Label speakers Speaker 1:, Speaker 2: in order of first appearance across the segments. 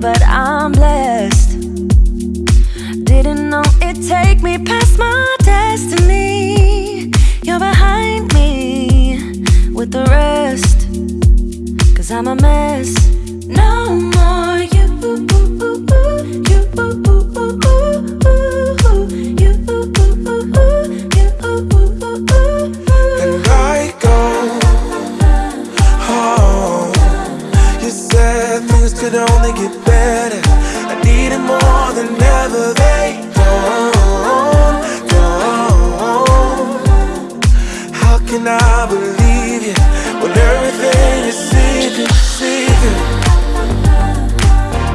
Speaker 1: but I'm blessed. Didn't know it'd take me past my destiny. You're behind me with the rest. Cause I'm a mess. No
Speaker 2: could only get better. I needed more than ever. They don't, don't. How can I believe you when everything is secret, secret?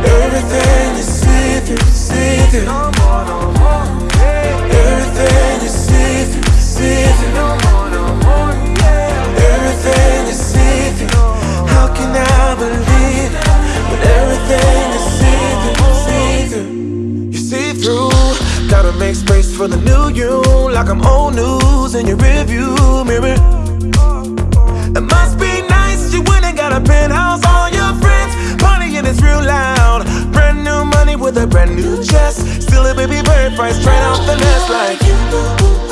Speaker 2: Everything is secret, secret. Gotta make space for the new you, like I'm old news in your rearview mirror. It must be nice you went and got a penthouse. All your friends partying it's real loud. Brand new money with a brand new chest. Still a baby bird price straight off the nest like. No,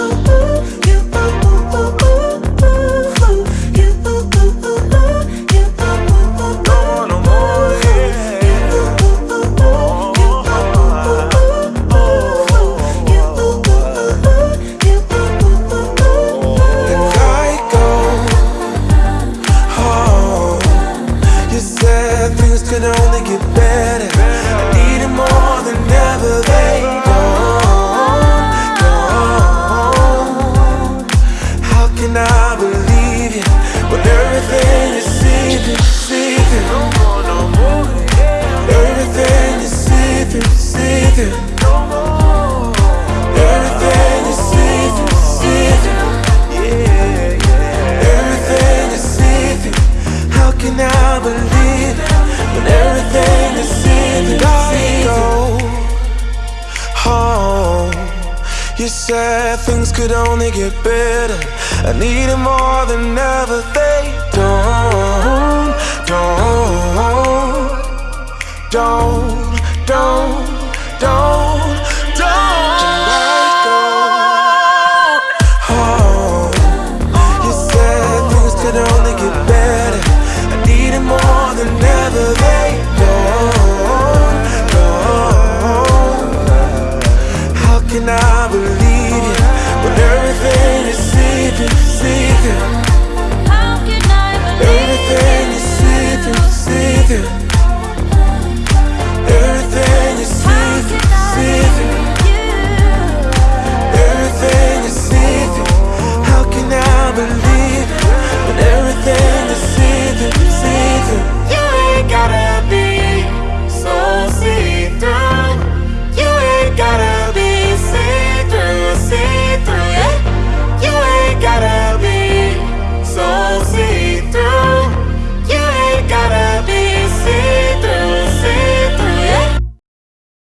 Speaker 2: get better. said things could only get better I need it more than ever They don't, don't, don't, don't, don't, don't let go you said things could only get better I need it more than ever They don't, don't How can I believe Secret, secret